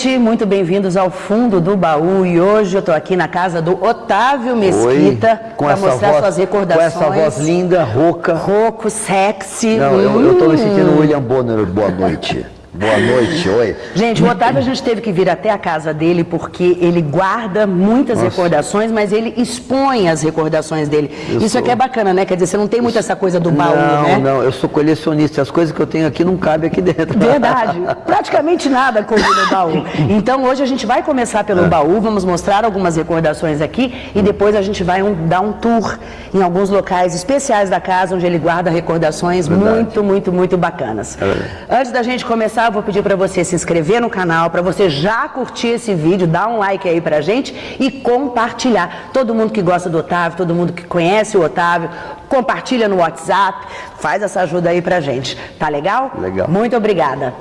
Gente, muito bem-vindos ao Fundo do Baú. E hoje eu estou aqui na casa do Otávio Mesquita para mostrar voz, suas recordações. Com essa voz linda, rouca. Rouco, sexy. Não, hum. eu estou me sentindo William Bonner. Boa noite. Boa noite, oi. Gente, o Otávio a gente teve que vir até a casa dele porque ele guarda muitas Nossa. recordações, mas ele expõe as recordações dele. Eu Isso sou... aqui é bacana, né? Quer dizer, você não tem muito essa coisa do baú, não, né? Não, não, eu sou colecionista. As coisas que eu tenho aqui não cabem aqui dentro. Verdade. Praticamente nada coube no baú. Então hoje a gente vai começar pelo é. baú, vamos mostrar algumas recordações aqui e depois a gente vai um, dar um tour em alguns locais especiais da casa onde ele guarda recordações Verdade. muito, muito, muito bacanas. É Antes da gente começar começar, eu vou pedir para você se inscrever no canal, para você já curtir esse vídeo, dar um like aí pra gente e compartilhar. Todo mundo que gosta do Otávio, todo mundo que conhece o Otávio, compartilha no WhatsApp, faz essa ajuda aí pra gente. Tá legal? Legal. Muito obrigada.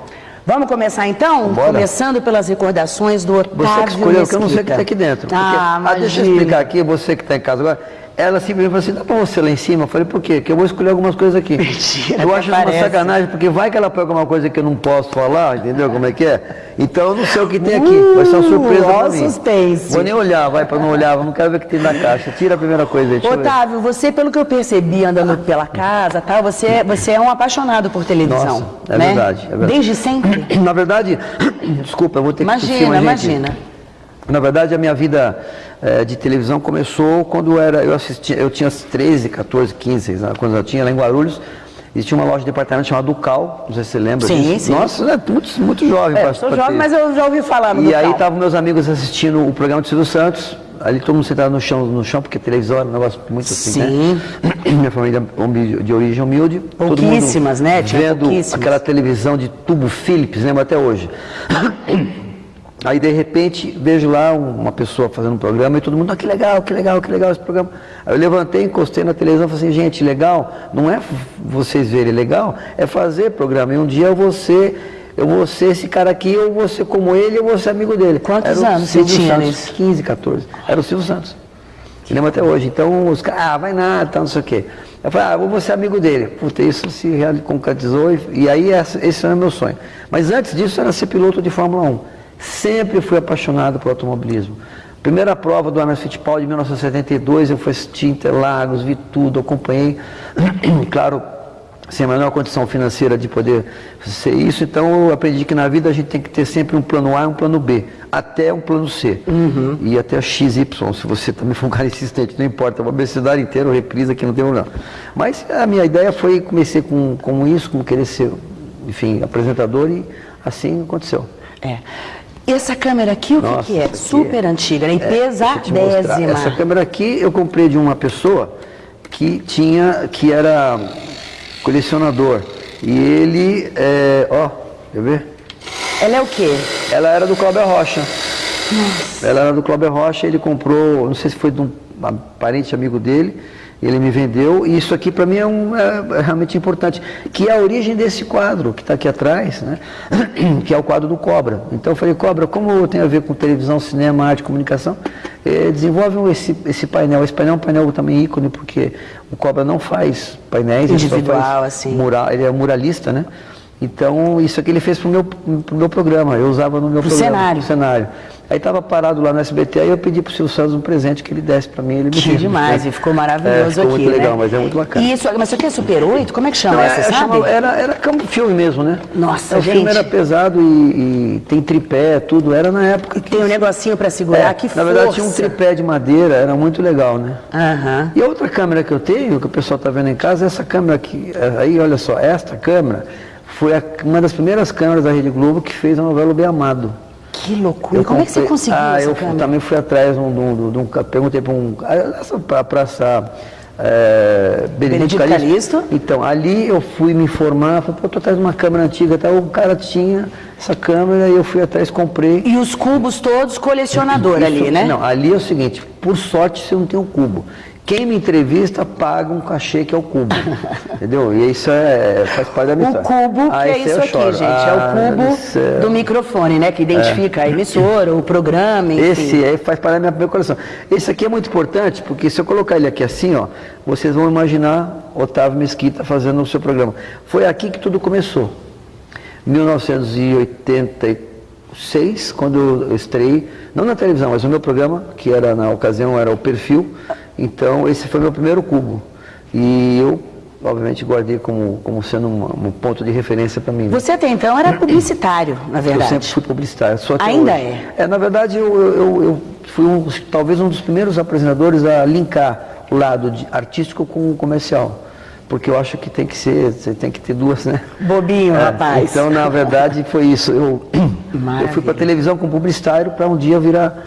Vamos começar então? Bora. Começando pelas recordações do Otávio Você que escolheu, porque eu não sei o que está aqui dentro. Porque, ah, ah, deixa eu explicar aqui, você que está em casa agora ela simplesmente falou assim, dá para você lá em cima? Eu falei, por quê? Porque eu vou escolher algumas coisas aqui. Mentira, eu acho uma sacanagem, porque vai que ela pega uma coisa que eu não posso falar, entendeu como é que é? Então eu não sei o que tem aqui, uh, vai ser uma surpresa para mim. suspense. Vou nem olhar, vai para não olhar, não quero ver o que tem na caixa. Tira a primeira coisa aí, Otávio, você, pelo que eu percebi andando pela casa, tá, você, é, você é um apaixonado por televisão, Nossa, é né? verdade, é verdade. Desde sempre? Na verdade, desculpa, eu vou ter que Imagina, imagina. Na verdade, a minha vida é, de televisão começou quando era, eu, assistia, eu tinha 13, 14, 15, né, quando eu tinha lá em Guarulhos, existia uma loja de departamento chamada Ducal, não sei se você lembra sim, disso. Sim, Nossa, é muito, muito jovem. É, sou jovem, ter. mas eu já ouvi falar no E Ducal. aí estavam meus amigos assistindo o programa de Silvio Santos, ali todo mundo sentado no chão, no chão porque televisão era um negócio muito assim, Sim. né? Minha família de origem humilde. Pouquíssimas, né? Tinha vendo aquela televisão de tubo Philips, lembro até hoje. Aí de repente vejo lá uma pessoa fazendo um programa e todo mundo, ah, que legal, que legal, que legal esse programa. Aí eu levantei, encostei na televisão e falei assim, gente, legal, não é vocês verem legal, é fazer programa. E um dia eu vou ser, eu vou ser esse cara aqui, eu vou ser como ele, eu vou ser amigo dele. Quantos anos você tinha Santos, 15, 14. Era o Silvio Santos. Lembro até hoje. Então os caras, ah, vai nada, tal, não sei o quê. Eu falei, ah, eu vou ser amigo dele. Puta, isso se concretizou e, e aí esse era o meu sonho. Mas antes disso era ser piloto de Fórmula 1. Sempre fui apaixonado por automobilismo. Primeira prova do Emerson Fittipaldi de 1972, eu fui assistir Interlagos, vi tudo, acompanhei. claro, sem a menor condição financeira de poder ser isso, então eu aprendi que na vida a gente tem que ter sempre um plano A e um plano B, até um plano C. Uhum. E até XY, se você também for um cara insistente, não importa, uma velocidade inteira, reprisa aqui não tem problema. Mas a minha ideia foi, comecei com, com isso, como querer ser, enfim, apresentador e assim aconteceu. É. Essa câmera aqui, o Nossa, que, que é? Super é, antiga, né? pesadésima. Essa câmera aqui eu comprei de uma pessoa que tinha, que era colecionador. E ele, é, ó, quer ver? Ela é o quê? Ela era do Cláudio Rocha. Nossa. Ela era do Cláudio Rocha, ele comprou, não sei se foi de um parente amigo dele, ele me vendeu, e isso aqui para mim é, um, é, é, realmente importante, que é a origem desse quadro que está aqui atrás, né? que é o quadro do Cobra. Então eu falei, Cobra, como tem a ver com televisão, cinema, arte, comunicação, eh, desenvolve esse, esse painel. Esse painel é um painel também ícone, porque o Cobra não faz painéis, Individual, ele, faz assim. mural, ele é muralista, né? Então, isso aqui ele fez para o meu, pro meu programa, eu usava no meu pro programa. cenário. cenário. Aí estava parado lá no SBT, aí eu pedi para o Silvio Santos um presente que ele desse para mim. Ele me que demais, e ficou maravilhoso é, ficou aqui, muito né? legal, mas é muito bacana. E isso, mas isso aqui é Super 8? Como é que chama? Não, essa, é, sabe? Era, era como filme mesmo, né? Nossa, o gente. O filme era pesado e, e, tem tripé, tudo. Era na época que... Tem um negocinho para segurar, é, que Na força. verdade tinha um tripé de madeira, era muito legal, né? Aham. E a outra câmera que eu tenho, que o pessoal está vendo em casa, é essa câmera aqui. É, aí, olha só, esta câmera foi a, uma das primeiras câmeras da Rede Globo que fez a novela O Bem Amado. Que loucura. Eu Como comprei, é que você conseguiu ah, eu câmera? também fui atrás de um, de um, de um perguntei para um, para praça é, Benedito, Benedito Calixto. Calixto. Então, ali eu fui me informar, falei, pô, tô atrás de uma câmera antiga, tá? o cara tinha essa câmera e eu fui atrás, comprei. E os cubos todos colecionador Isso, ali, né? Não, ali é o seguinte, por sorte você não tem um cubo. Quem me entrevista paga um cachê que é o cubo. entendeu? E isso é, faz parte da minha O cubo, ah, que é isso aqui, gente. Ah, é o ah, cubo do microfone, né? Que identifica é. a emissora, o programa, enfim. Esse aí faz parte da minha, minha coleção. Esse aqui é muito importante, porque se eu colocar ele aqui assim, ó, vocês vão imaginar Otávio Mesquita fazendo o seu programa. Foi aqui que tudo começou. 1983, 2006, quando eu estrei, não na televisão, mas no meu programa, que era na ocasião era o Perfil. Então esse foi meu primeiro cubo. E eu, obviamente, guardei como, como sendo um, um ponto de referência para mim. né? Você até então era publicitário, na Eu verdade. sempre fui publicitário. Só que Ainda hoje- é? É, na verdade, eu, eu, eu- eu fui um, talvez um dos primeiros apresentadores a linkar o lado de- artístico com o comercial. Porque eu acho que tem que ser, você tem que ter duas, né? Bobinho, É, rapaz. Então, na verdade, foi isso. Eu, eu fui para televisão com publicitário para um dia virar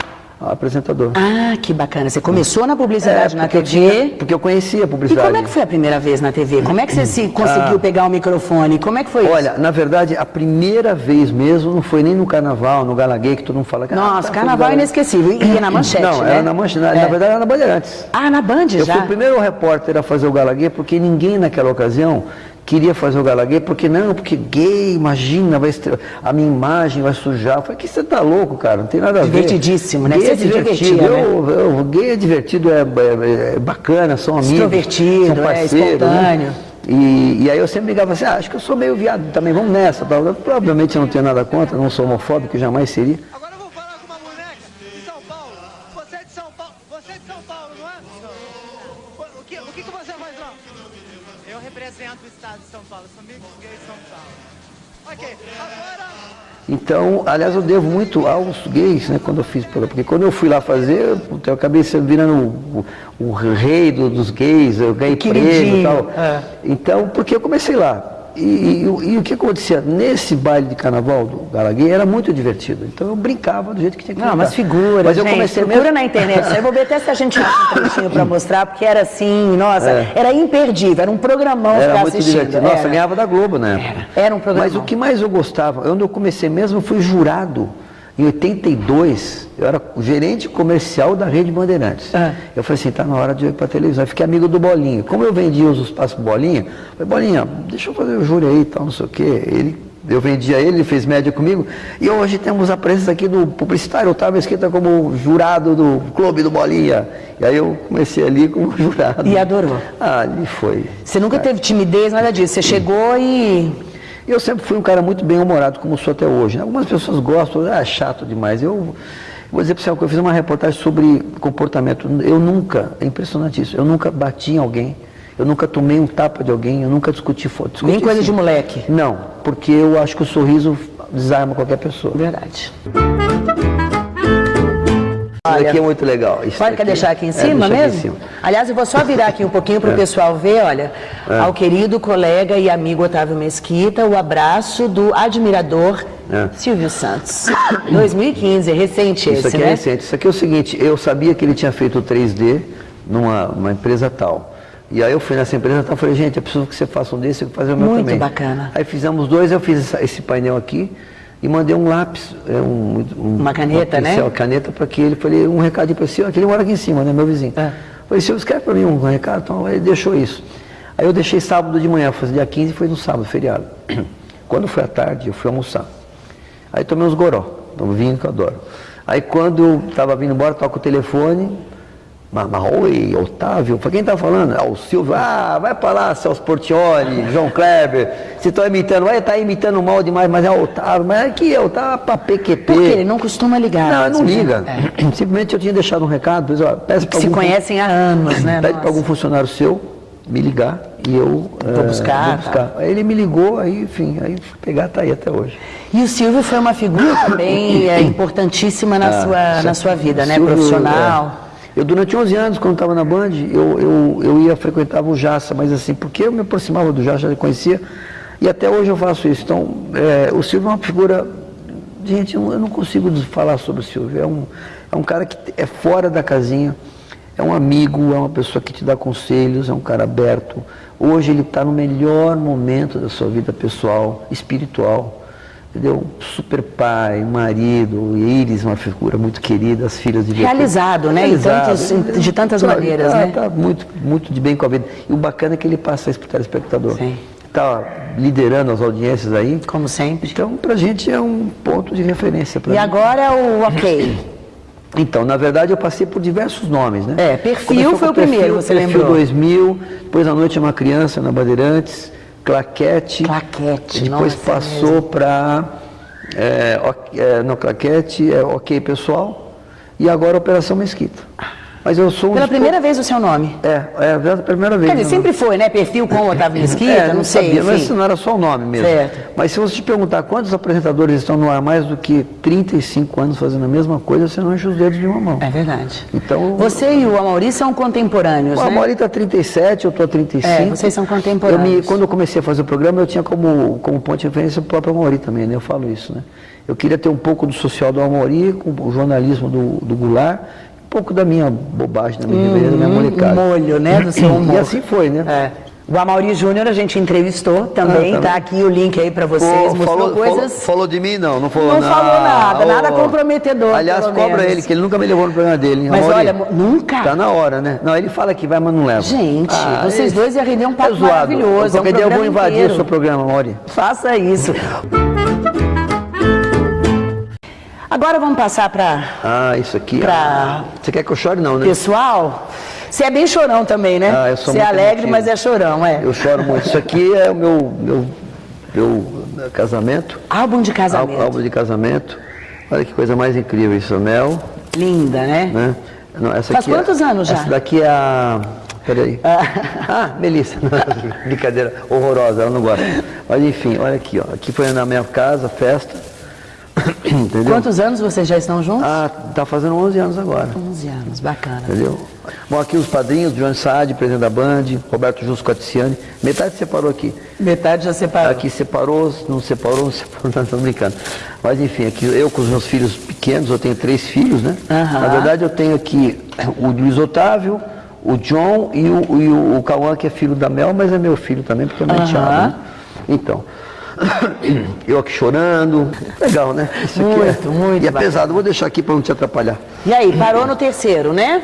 apresentador. Ah, que bacana. Você começou na publicidade na É, eu TV. tinha- porque eu conhecia a E publicidade. como é que foi a primeira vez na TV? Como é que você se conseguiu pegar o microfone? Como é que foi Ah. Olha, na verdade, a primeira vez mesmo não foi nem no carnaval, no Gala Gay, que todo mundo fala que isso? ah, Nossa, foi carnaval Gala- inesquecível. E ia na manchete, Não, né? era na manchete, na, É. na verdade era na Bandeirantes. Ah, na Band Eu já? fui o primeiro repórter a fazer o Gala Gay, porque ninguém naquela ocasião queria fazer o Gala Gay, porque não, porque gay, imagina, vai estre- a minha imagem vai sujar. Eu falei, que você tá louco, cara, não tem nada a ver. Divertidíssimo, né? Gay Você é divertido, né? eu, eu- gay é divertido, é, é- é bacana, são amigos, Extrovertido, são é, parceiros, espontâneo. Né? E, e aí eu sempre ligava assim, ah, acho que eu sou meio viado também, vamos nessa. tal. Provavelmente eu não tenho nada contra, não sou homofóbico, jamais seria. Então, aliás, eu devo muito aos gays, né, quando eu fiz, porque quando eu fui lá fazer, eu acabei sendo virando o, o- rei do- dos gays, eu ganhei prêmio e tal. é. Então, porque eu comecei lá. E, e- e o que acontecia? Nesse baile de carnaval do Gala Gay era muito divertido. Então eu brincava do jeito que tinha que Não, brincar. mas figura, Mas eu gente, comecei procura mesmo- na internet. Aí, vou ver até se a gente acha um trechinho pra mostrar, porque era assim, nossa, era imperdível, era um programão É. Era muito assistindo. divertido. Nossa, Era. ganhava da Globo, né? Era. Era um programa. Mas o que mais eu gostava, onde eu comecei mesmo, eu fui jurado. Em 82, eu era gerente comercial da Rede Bandeirantes. Ah. Eu falei assim, tá na hora de ir para televisão. Eu fiquei amigo do Bolinha. Como eu vendia os espaços pro Bolinha, eu falei, Bolinha, deixa eu fazer o júri aí e tal, não sei o quê. Ele, eu vendia ele, ele fez média comigo. E hoje temos a presença aqui do publicitário, Otávio Esqueta, como jurado do Clube do Bolinha. E aí eu comecei ali como jurado. E adorou? Ah, ali foi. Você nunca teve timidez, nada disso. Você chegou e. Eu sempre fui um cara muito bem humorado, como sou até hoje. né? Algumas pessoas gostam, ah, chato demais. Eu vou dizer para você coisa, eu fiz uma reportagem sobre comportamento. Eu nunca, é impressionante isso, eu nunca bati em alguém, eu nunca tomei um tapa de alguém, eu nunca discuti foto. Nem coisa de moleque. Não, porque eu acho que o sorriso desarma qualquer pessoa. Verdade. Isso aqui é muito legal. Isso Pode daqui- deixar aqui em é, cima aqui mesmo? em cima. Aliás, eu vou só virar aqui um pouquinho para o pessoal ver, olha, ao querido colega e amigo Otávio Mesquita, o abraço do admirador É. Silvio Santos. 2015, recente Isso esse, aqui né? é recente. Isso aqui é o seguinte, eu sabia que ele tinha feito o 3D numa uma empresa tal. E aí eu fui nessa empresa tal e falei, gente, eu preciso que você faça um desse, eu vou fazer o meu Muito também. bacana. Aí fizemos dois, eu fiz esse painel aqui e mandei um lápis, é, um, um- Uma caneta, né? pincel, caneta para que ele, falei um recadinho para ele, que ele mora aqui em cima, né, meu vizinho. É. Falei, Silvio, escreve para mim um recado, então ele deixou isso. Aí eu deixei sábado de manhã, foi dia 15 foi no sábado, feriado. Quando foi à tarde, eu fui almoçar. Aí tomei uns goró, um vinho que eu adoro. Aí quando eu estava vindo embora, toco o telefone, mas, mas, oi, Otávio, quem tá falando? Ah, o Silvio, ah, vai para lá, Celso Portioli, João Kleber, você está imitando, vai estar imitando mal demais, mas é o Otávio, mas aqui é o Otávio para PQP. Porque ele não costuma ligar. Não, não mesmo, liga. né? É. Simplesmente eu tinha deixado um recado, ó, peça para Se algum, conhecem há anos, né? pede para algum funcionário seu me ligar e eu Vou eh, buscar, vou buscar. Aí ele me ligou, aí, enfim, aí fui pegar, tá aí até hoje. E o Silvio foi uma figura também é, importantíssima na, Ah, sua, na sua vida, né? Silvio, Profissional. é. Eu, durante 11 anos, quando estava na Band, eu, eu, eu ia, frequentava o Jaça, mas assim, porque eu me aproximava do Jaça, já conhecia, e até hoje eu faço isso. Então, é, o Silvio é uma figura. Gente, eu, não consigo falar sobre o Silvio. É um, é um cara que é fora da casinha, é um amigo, é uma pessoa que te dá conselhos, é um cara aberto. Hoje ele está no melhor momento da sua vida pessoal, espiritual entendeu? Super pai, marido, Iris, uma figura muito querida, as filhas de Realizado, né? Em tantos- de tantas Tá, maneiras, tá, né? Tá muito, muito de bem com a vida. E o bacana é que ele passa isso para o telespectador. Sim. Está liderando as audiências aí. Como sempre. Então, para a gente é um ponto de referência. E mim. agora o ok. Então, na verdade, eu passei por diversos nomes, né? É, Perfil Começou foi o primeiro, você perfil lembrou? 2000, depois A Noite é uma Criança, na Bandeirantes, Claquete. Claquete, e Depois nossa, é passou para é, é, no claquete, é ok pessoal, e agora Operação Mesquita. Mas eu sou um Pela primeira vez o seu nome. É, é a primeira vez. Quer dizer, sempre foi, né? Perfil com Otávio Mesquita, É, não, sei, sabia, mas isso não era só o nome mesmo. Certo. Mas se você te perguntar quantos apresentadores estão no ar mais do que 35 anos fazendo a mesma coisa, você não enche os dedos de uma mão. É verdade. Então, Você e o Amauri são contemporâneos, o né? Amaury está 37, eu estou 35. É, vocês são contemporâneos. Eu me- quando eu comecei a fazer o programa, eu tinha como, como ponto de referência o próprio Amaury também, né? Eu falo isso, né? Eu queria ter um pouco do social do Amaury, com o jornalismo do, do Goulart, pouco da minha bobagem, da minha ribeira, da minha molecada. Um molho, né, do seu humor. E assim foi, né? É. O Amaury Júnior a gente entrevistou também, Ah, tá tá aqui o link aí pra vocês, Pô, mostrou falou, coisas... falou- falou de mim? Não, não falou Não nada. falou nada, nada comprometedor, Aliás, cobra menos. ele, que ele nunca me levou no programa dele. hein, Mas Amaury? olha, nunca? Tá na hora, né? Não, ele fala que vai, mas não leva. Gente, Ah, vocês esse- dois iam render um papo é zoado. maravilhoso, é um dia eu vou invadir inteiro. o seu programa, Mauri. Faça isso. Agora vamos passar para Ah, isso aqui. Pra- ah, Você quer que eu chore, não, né? pessoal. Você é bem chorão também, né? Ah, eu sou Você é alegre, emotivo. mas é chorão, é. Eu choro muito. Isso aqui é o meu, meu, meu casamento. Álbum de casamento. Álbum de casamento. Olha que coisa mais incrível isso, Mel. Linda, né? Né? Não, essa Faz aqui é- quantos anos já? Essa daqui é a. Peraí. Ah, Melissa. Brincadeira horrorosa, ela não gosta. Mas enfim, olha aqui, ó. Aqui foi na minha casa, festa. Entendeu? Quantos anos vocês já estão juntos? Ah, tá fazendo 11 anos agora. 11 anos, bacana. Entendeu? Bom, aqui os padrinhos, João Saad, presidente da Band, Roberto Justo Coticiani. Metade separou aqui. Metade já separou. Aqui separou, não separou, não separou, não estou brincando. Mas enfim, aqui eu com os meus filhos pequenos, eu tenho três filhos, né? Aham. Na verdade eu tenho aqui o Luiz Otávio, o John e o, e o, o Cauã, que é filho da Mel, mas é meu filho também, porque é meu enteado, né? Então, eu aqui chorando. Legal, né? Isso aqui Muito, é, muito E é bacana. pesado, vou deixar aqui para não te atrapalhar. E aí, parou no terceiro, né?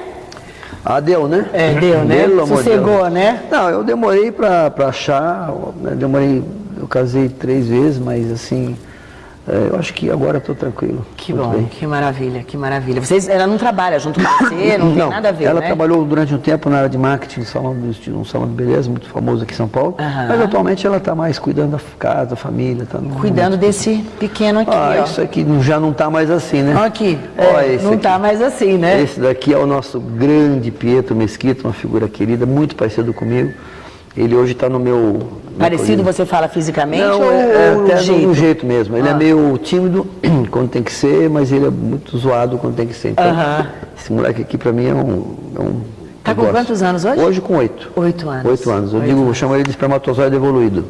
Ah, deu, né? É, deu, né? Pelo Sossegou, Deus. né? Não, eu demorei pra achar, né, demorei, eu casei três vezes, mas assim, é, eu acho que agora tô tranquilo. Que Muito bom, bem. que maravilha, que maravilha. Vocês, ela não trabalha junto com você, não tem nada a ver, ela né? trabalhou durante um tempo na área de marketing, um salão, de- um salão de beleza muito famoso aqui em São Paulo, Aham. mas atualmente ela está mais cuidando da casa, da família. Tá Cuidando desse pequeno aqui, Ah, ó. isso aqui já não está mais assim, né? Ó Aqui, Ó, é, não aqui. tá mais assim, né? Esse daqui é o nosso grande Pietro Mesquita, uma figura querida, muito parecido comigo. Ele hoje está no meu... meu Parecido, colírio. você fala fisicamente Não, ou é, é até jeito? jeito mesmo. Ele Ah. é meio tímido quando tem que ser, mas ele é muito zoado quando tem que ser. Então, Aham. esse moleque aqui pra mim é um. É um Tá com quantos anos hoje? Hoje com oito. Oito anos. Oito anos. Eu Oito digo, eu chamo ele de espermatozoide evoluído.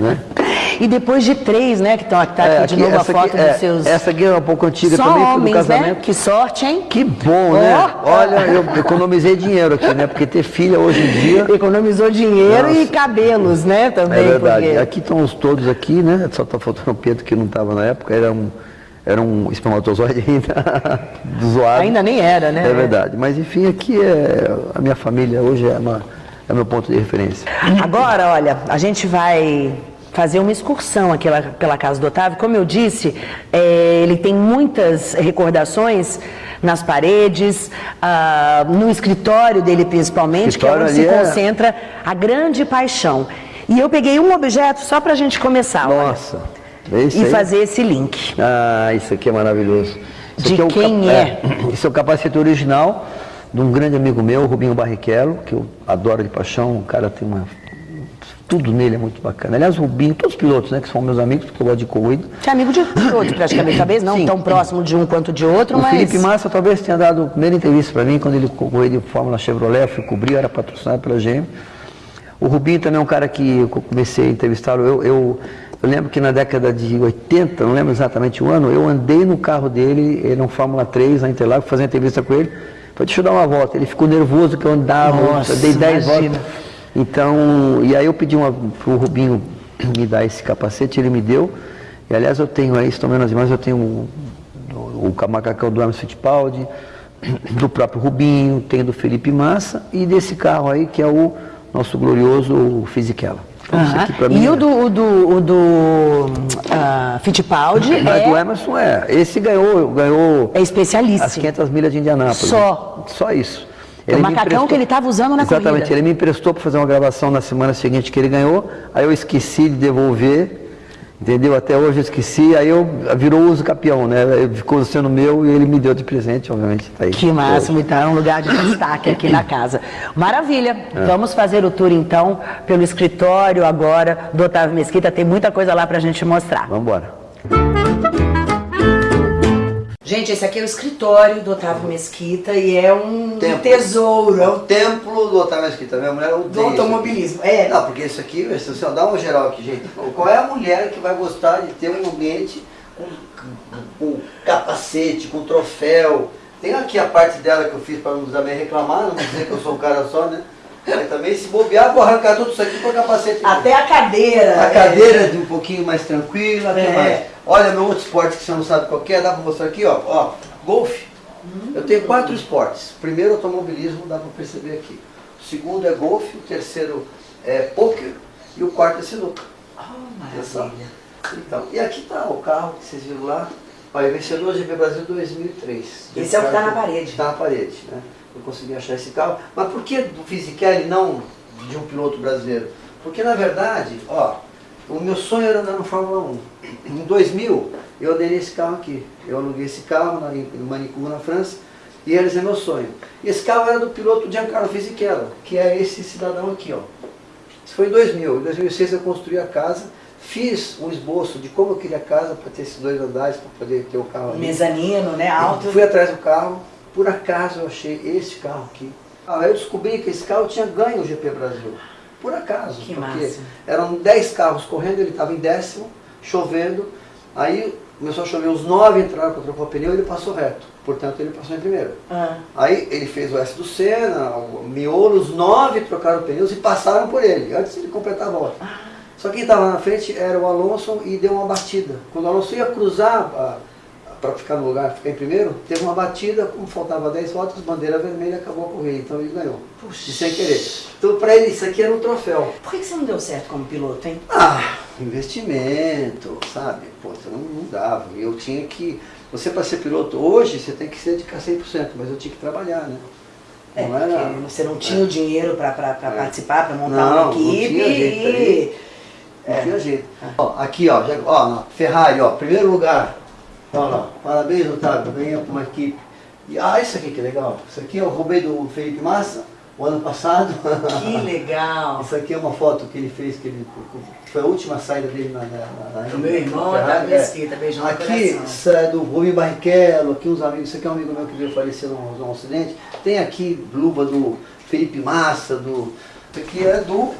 Né? E depois de três, né, que estão tá É, aqui de aqui- novo a foto aqui- é, dos seus... Essa aqui é um pouco antiga Só também, foi do homens, né? casamento. Que sorte, hein? Que bom, né? Ó. Olha, eu economizei dinheiro aqui, né? Porque ter filha hoje em dia. Economizou dinheiro e Nossa. cabelos, né, também. É verdade. porque- Aqui estão os todos aqui, né? Só está faltando o Pedro que não estava na época, era um, era um espermatozoide ainda zoado. Ainda nem era, né? É verdade. Mas enfim, aqui é a minha família hoje é, uma, é meu ponto de referência. Agora, olha, a gente vai fazer uma excursão aqui pela casa do Otávio. Como eu disse, é, ele tem muitas recordações nas paredes, ah, no escritório dele principalmente, que é Escritório onde se é- concentra a grande paixão. E eu peguei um objeto só para a gente começar olha, Nossa. Esse e aí- fazer esse link. Ah, isso aqui é maravilhoso. Isso De o quem cap- é? Esse é o capacete original de um grande amigo meu, Rubinho Barrichello, que eu adoro de paixão. O cara tem uma. Tudo nele é muito bacana. Aliás, o Rubinho, todos os pilotos, né, que são meus amigos, porque eu gosto de corrida. Você é amigo de todos, praticamente, talvez não Sim. tão próximo de um quanto de outro, O mas... Felipe Massa talvez tenha dado a primeira entrevista para mim quando ele correu de Fórmula Chevrolet, eu fui cobrir, era patrocinado pela GM. O Rubinho também é um cara que eu comecei a entrevistá-lo. Eu, eu, eu lembro que na década de 80, não lembro exatamente o ano, eu andei no carro dele, ele é um Fórmula 3 na Interlagos, fazendo entrevista com ele. Falei, deixa eu dar uma volta. Ele ficou nervoso que eu andava, Nossa, eu dei 10 imagina. voltas. Então, e aí eu pedi para o Rubinho me dar esse capacete, ele me deu. E aliás eu tenho aí, estou vendo as imagens, eu tenho o, o, o macacão do Emerson Fittipaldi, do próprio Rubinho, tenho do Felipe Massa e desse carro aí que é o nosso glorioso Fisichella. Então, E mim o é- do, o do, o do ah, Fittipaldi é, do Emerson é. Esse ganhou, ganhou é as especialíssimo. 500 milhas de Indianápolis. Só. Só isso. É o macacão que ele estava usando na Exatamente. corrida. Ele me emprestou para fazer uma gravação na semana seguinte que ele ganhou. Aí eu esqueci de devolver. Entendeu? Até hoje eu esqueci, aí eu virou uso capião, né? Ficou sendo meu e ele me deu de presente, obviamente. Tá aí. Que máximo, então é um lugar de destaque aqui na casa. Maravilha. É. Vamos fazer o tour então pelo escritório agora do Otávio Mesquita. Tem muita coisa lá pra gente mostrar. Vamos embora. Gente, esse aqui é o escritório do Otávio Mesquita e é um Templo. tesouro É o templo do Otávio Mesquita. Minha mulher odeia do automobilismo. É, Não, porque isso aqui, você dá uma geral aqui, gente, qual é a mulher que vai gostar de ter um ambiente com, com- capacete, com troféu? Tem aqui a parte dela que eu fiz para não também reclamar, não dizer que eu sou um cara só, né? Mas também se bobear, vou arrancar tudo isso aqui para capacete. até a cadeira. A é. cadeira de um pouquinho mais tranquila, que É. mais? Olha meu outro esporte que você não sabe qual é, dá para mostrar aqui, ó, ó, golfe. Eu tenho quatro esportes. Primeiro automobilismo, dá para perceber aqui. O segundo é golfe, o terceiro é pôquer e o quarto é sinuca. Oh, maravilha. Então, e aqui está o carro que vocês viram lá, olha, vencedor GP Brasil 2003. Esse é o que tá na parede. Está na parede, né? Eu consegui achar esse carro. Mas por que do Fisichella e não de um piloto brasileiro? Porque na verdade, ó, o meu sonho era andar no Fórmula 1. Em 2000, eu andei nesse carro aqui. Eu aluguei esse carro na, em Manicourt, na França, e esse é meu sonho. E esse carro era do piloto Giancarlo Fisichella, que é esse cidadão aqui, ó. Isso foi em 2000. Em 2006 eu construí a casa, fiz um esboço de como eu queria a casa para ter esses dois andares, para poder ter o carro ali. Mezanino, né? Alto. Fui atrás do carro, por acaso eu achei esse carro aqui. Ah, eu descobri que esse carro tinha ganho o GP Brasil. Por acaso. Que porque massa. eram 10 carros correndo, ele estava em décimo, chovendo. Aí começou a chover, os nove entraram para trocar o pneu e ele passou reto. Portanto, ele passou em primeiro. Ah, Aí ele fez o S do Senna, o miolo, os nove trocaram pneus e passaram por ele, antes de ele completar a volta. Só que quem estava na frente era o Alonso e deu uma batida. Quando o Alonso ia cruzar para ficar no lugar, ficar em primeiro, teve uma batida, como faltava 10 voltas, bandeira vermelha, acabou a corrida, então ele ganhou. Puxa. E sem querer. Então para ele isso aqui era um troféu. por que que você não deu certo como piloto, hein? Ah, investimento, sabe? Pô, não, não dava. Eu tinha que. Você para ser piloto hoje, você tem que se dedicar 100%, mas eu tinha que trabalhar, né? É, Não era- você não tinha o dinheiro para É. participar, para montar Não, uma não equipe tinha jeito e... Não tinha jeito. Ó, aqui, ó, já, ó, Ferrari, ó, primeiro lugar. Olha lá, parabéns, Otávio, ganhou com uma equipe. E, ah, isso aqui que legal. Isso aqui eu roubei do Felipe Massa, o ano passado. Que legal. Isso aqui é uma foto que ele fez, que ele, foi a última saída dele na, na, na O meu irmão, Otávio é. Mesquita, beijão Aqui, isso é do Rubem Barrichello, aqui uns amigos, isso aqui é um amigo meu que veio falecer num, num acidente. Tem aqui luva do Felipe Massa, do. Isso aqui é do,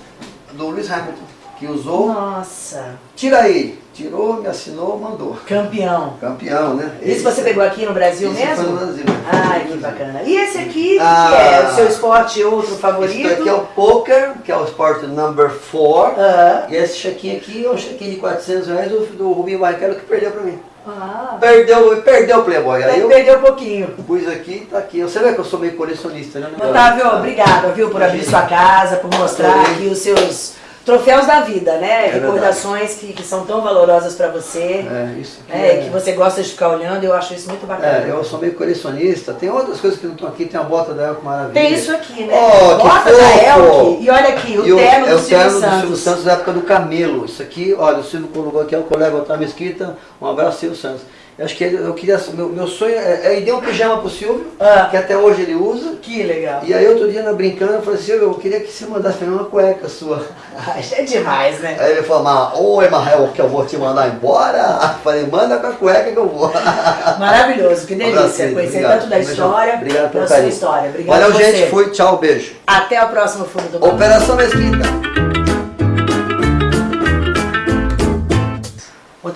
do Lewis Hamilton, que usou. Nossa, Tira aí. Tirou, me assinou, mandou. campeão. Campeão, né? Isso você pegou aqui no Brasil Esse mesmo? foi no Brasil. Ai, que bacana. E esse aqui, Ah. que é o seu esporte outro favorito? Isso aqui é o poker, que é o esporte number 4. Ah. E esse chequinho aqui é o chequinho de 400 reais do, Rubinho Barrichello que perdeu pra mim. Ah, Perdeu, perdeu o Playboy. Aí eu perdeu um pouquinho. pus aqui, tá aqui. Você vê que eu sou meio colecionista, né? Otávio, obrigada, viu, por abrir sua casa, por mostrar aqui os seus troféus da vida, né? É Recordações que, que são tão valorosas pra você. É, isso aqui É, é- que você gosta de ficar olhando, eu acho isso muito bacana. É, eu sou meio colecionista. Tem outras coisas que não estão aqui. Tem a bota da Elco Maravilha. Tem isso aqui, né? Oh, Bota da! Elke. E olha aqui, o E terno é do o Silvio terno do Santos. Silvio Santos da época do Camelo. Isso aqui, olha, o Silvio colocou aqui, é o colega Otávio Mesquita. Um abraço, Silvio Santos. Eu acho que ele- eu queria, meu, meu sonho é, é dei um pijama pro Silvio, Ah. que até hoje ele usa. Que legal. E aí outro dia, na brincando, eu falei, Silvio, eu queria que você mandasse pra mim uma cueca sua. É demais, né? Aí ele falou, mas, oi, Marrel, que eu vou te mandar embora? Eu falei, manda com a cueca que eu vou. Maravilhoso, que delícia. Conhecer tanto da história, Obrigado pelo da sua história. Obrigado Valeu, gente. Fui. Tchau, beijo. Até o próximo Fundo do. Operação Mesquita.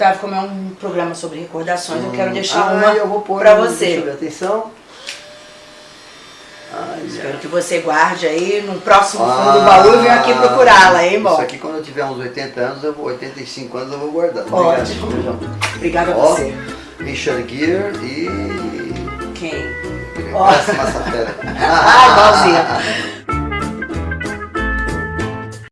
Otávio, como é um programa sobre recordações, eu quero deixar Ah, uma eu vou pôr pra você. Deixa atenção. Espero que você guarde aí no próximo Ah, fundo do baú e venha aqui procurá-la, hein, Isso bom? aqui quando eu tiver uns 80 anos, eu vou, 85 anos eu vou guardar. Ótimo. Obrigada a você. Richard Gere e... Quem? Nossa, massa fera. Ah, igualzinha.